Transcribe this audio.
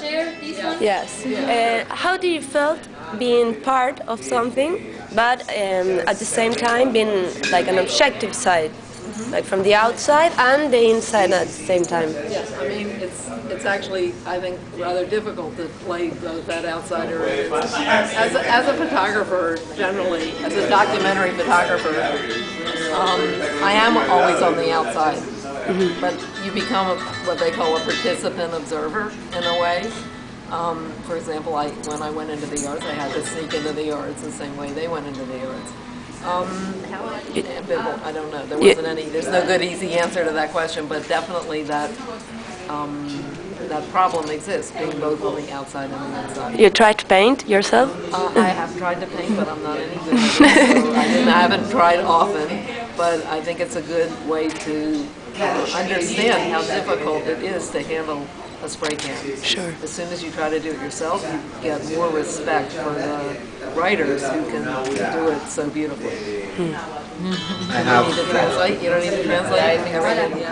there, these ones? Yes. Uh, how do you felt being part of something, but um, at the same time being like an objective side, like from the outside and the inside at the same time? Yes, I mean, it's, it's actually, I think, rather difficult to play both that outsider. As a, as a photographer, generally, as a documentary photographer, um, I am always on the outside. But you become a, what they call a participant observer in a way. Um, for example, I, when I went into the yards, I had to sneak into the yards the same way they went into the yards. Um, ambivalent, I don't know. There wasn't any. There's no good easy answer to that question, but definitely that um, that problem exists, being both on the outside and the inside. You try to paint yourself? Uh, I have tried to paint, but I'm not any good at it. So I, I haven't tried often, but I think it's a good way to understand how difficult it is to handle a spray can. Sure. As soon as you try to do it yourself, you get more respect for the writers who can do it so beautifully. I You don't have need to translate. You don't need to translate everything.